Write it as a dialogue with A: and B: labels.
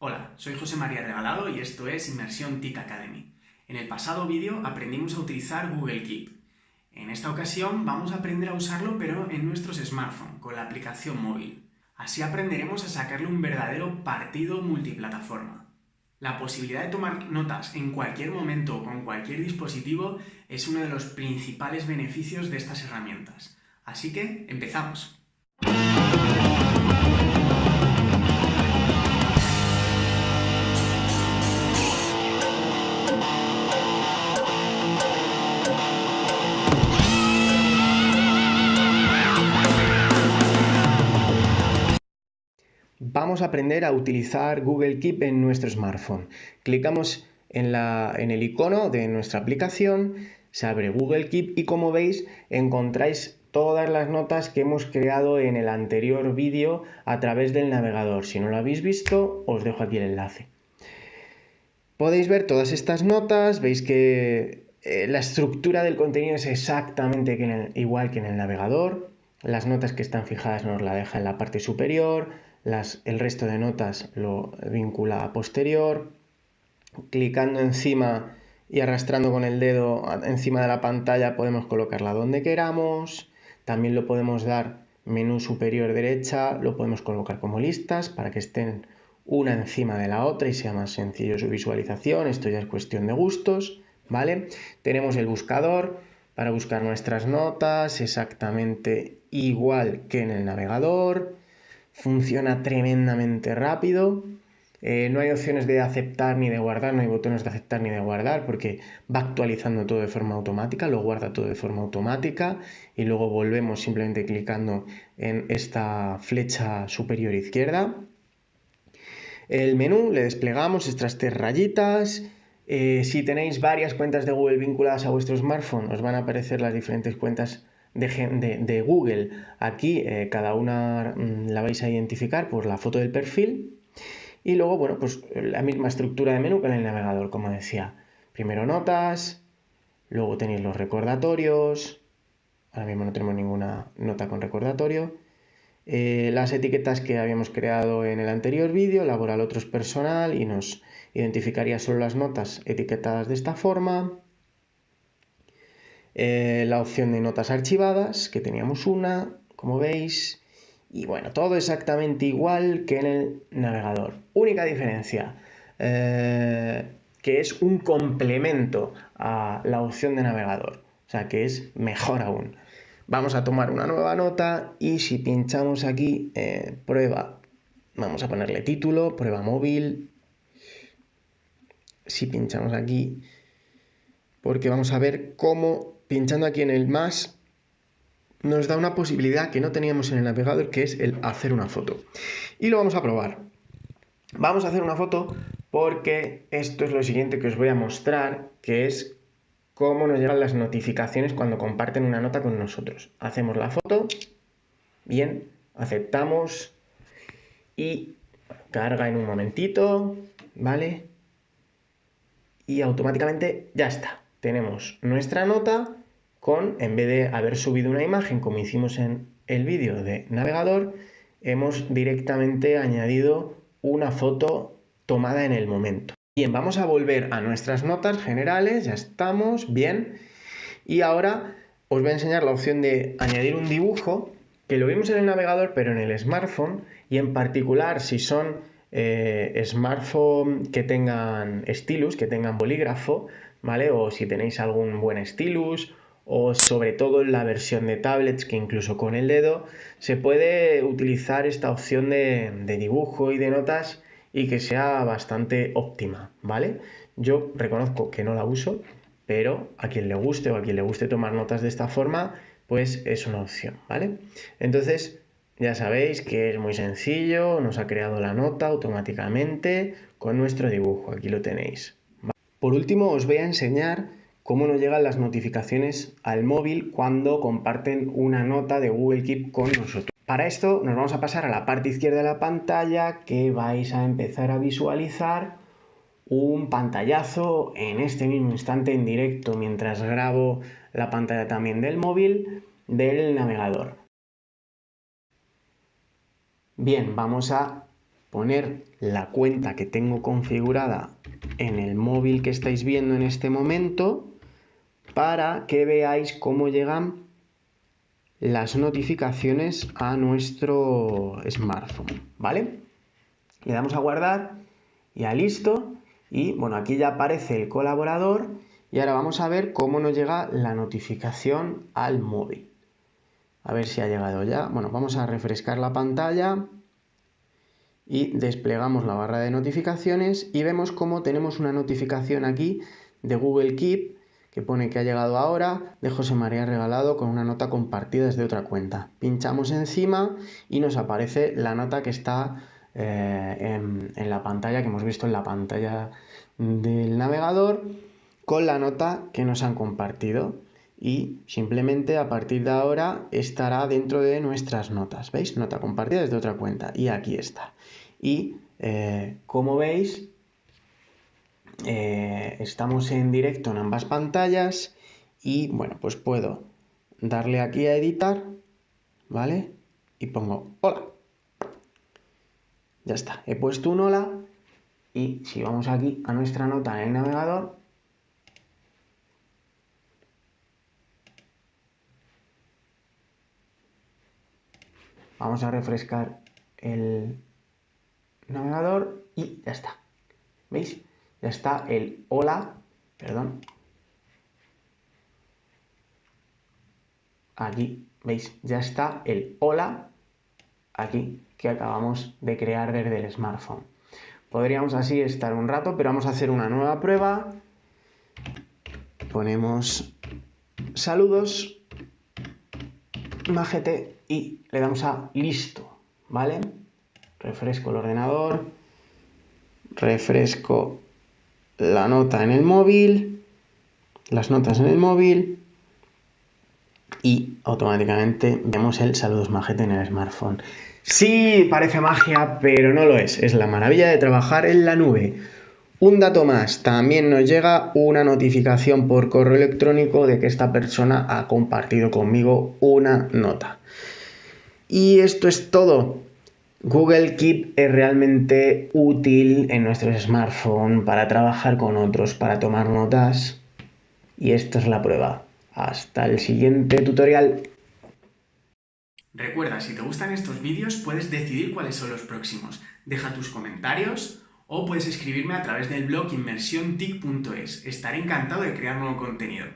A: Hola, soy José María Regalado y esto es Inmersión TIC Academy. En el pasado vídeo aprendimos a utilizar Google Keep. En esta ocasión vamos a aprender a usarlo pero en nuestros smartphones, con la aplicación móvil. Así aprenderemos a sacarle un verdadero partido multiplataforma. La posibilidad de tomar notas en cualquier momento o con cualquier dispositivo es uno de los principales beneficios de estas herramientas. Así que, empezamos. A aprender a utilizar Google Keep en nuestro smartphone. Clicamos en, en el icono de nuestra aplicación, se abre Google Keep y como veis encontráis todas las notas que hemos creado en el anterior vídeo a través del navegador. Si no lo habéis visto, os dejo aquí el enlace. Podéis ver todas estas notas, veis que eh, la estructura del contenido es exactamente igual que en el navegador. Las notas que están fijadas nos la deja en la parte superior, el resto de notas lo vincula a posterior. Clicando encima y arrastrando con el dedo encima de la pantalla podemos colocarla donde queramos. También lo podemos dar menú superior derecha, lo podemos colocar como listas para que estén una encima de la otra y sea más sencillo su visualización. Esto ya es cuestión de gustos, ¿vale? Tenemos el buscador para buscar nuestras notas exactamente igual que en el navegador. Funciona tremendamente rápido. Eh, no hay opciones de aceptar ni de guardar, no hay botones de aceptar ni de guardar porque va actualizando todo de forma automática, lo guarda todo de forma automática y luego volvemos simplemente clicando en esta flecha superior izquierda. El menú le desplegamos estas tres rayitas. Eh, si tenéis varias cuentas de Google vinculadas a vuestro smartphone, os van a aparecer las diferentes cuentas de, Google. Aquí eh, cada una mm, la vais a identificar por la foto del perfil y luego, bueno, pues la misma estructura de menú que en el navegador, como decía. Primero notas, luego tenéis los recordatorios. Ahora mismo no tenemos ninguna nota con recordatorio. Eh, las etiquetas que habíamos creado en el anterior vídeo, laboral otros personal y nos identificaría solo las notas etiquetadas de esta forma. Eh, la opción de notas archivadas, que teníamos una, como veis. Y bueno, todo exactamente igual que en el navegador. Única diferencia, eh, que es un complemento a la opción de navegador. O sea, que es mejor aún. Vamos a tomar una nueva nota y si pinchamos aquí, eh, prueba, vamos a ponerle título, prueba móvil. Si pinchamos aquí, porque vamos a ver cómo, pinchando aquí en el más, nos da una posibilidad que no teníamos en el navegador, que es el hacer una foto. Y lo vamos a probar. Vamos a hacer una foto porque esto es lo siguiente que os voy a mostrar, que es cómo nos llegan las notificaciones cuando comparten una nota con nosotros. Hacemos la foto, bien, aceptamos y carga en un momentito, ¿vale? Y automáticamente ya está. Tenemos nuestra nota con, en vez de haber subido una imagen como hicimos en el vídeo de navegador, hemos directamente añadido una foto tomada en el momento. Bien, vamos a volver a nuestras notas generales, ya estamos, bien. Y ahora os voy a enseñar la opción de añadir un dibujo, que lo vimos en el navegador, pero en el smartphone, y en particular si son eh, smartphones que tengan stylus, que tengan bolígrafo, ¿vale? O si tenéis algún buen stylus o sobre todo en la versión de tablets que incluso con el dedo se puede utilizar esta opción de, dibujo y de notas y que sea bastante óptima, ¿vale? Yo reconozco que no la uso, pero a quien le guste o a quien le guste tomar notas de esta forma, pues es una opción, ¿vale? Entonces, ya sabéis que es muy sencillo, nos ha creado la nota automáticamente con nuestro dibujo, aquí lo tenéis. Por último, os voy a enseñar cómo nos llegan las notificaciones al móvil cuando comparten una nota de Google Keep con nosotros. Para esto nos vamos a pasar a la parte izquierda de la pantalla que vais a empezar a visualizar un pantallazo en este mismo instante en directo mientras grabo la pantalla también del móvil del navegador. Bien, vamos a poner la cuenta que tengo configurada en el móvil que estáis viendo en este momento para que veáis cómo llegan las notificaciones a nuestro smartphone, ¿vale? Le damos a guardar y a listo y bueno, aquí ya aparece el colaborador y ahora vamos a ver cómo nos llega la notificación al móvil. A ver si ha llegado ya. Bueno, vamos a refrescar la pantalla y desplegamos la barra de notificaciones y vemos cómo tenemos una notificación aquí de Google Keep que pone que ha llegado ahora de José María Regalado con una nota compartida desde otra cuenta. Pinchamos encima y nos aparece la nota que está eh, en, la pantalla que hemos visto en la pantalla del navegador con la nota que nos han compartido y simplemente a partir de ahora estará dentro de nuestras notas. ¿Veis? Nota compartida desde otra cuenta y aquí está. Y eh, como veis, eh, estamos en directo en ambas pantallas y bueno, pues puedo darle aquí a editar, ¿vale? Y pongo hola. Ya está, he puesto un hola y si vamos aquí a nuestra nota en el navegador, Vamos a refrescar el navegador y ya está. ¿Veis? Ya está el hola, perdón. Aquí, ¿veis? Ya está el hola aquí que acabamos de crear desde el smartphone. Podríamos así estar un rato, pero vamos a hacer una nueva prueba. Ponemos saludos, majete y le damos a listo, ¿vale? Refresco el ordenador, refresco la nota en el móvil, las notas en el móvil y automáticamente vemos el saludos majete en el smartphone. Sí, parece magia, pero no lo es. Es la maravilla de trabajar en la nube. Un dato más, también nos llega una notificación por correo electrónico de que esta persona ha compartido conmigo una nota. Y esto es todo. Google Keep es realmente útil en nuestros smartphones para trabajar con otros, para tomar notas. Y esta es la prueba. Hasta el siguiente tutorial.
B: Recuerda, si te gustan estos vídeos puedes decidir cuáles son los próximos. Deja tus comentarios o puedes escribirme a través del blog inmersiontic.es. Estaré encantado de crear nuevo contenido.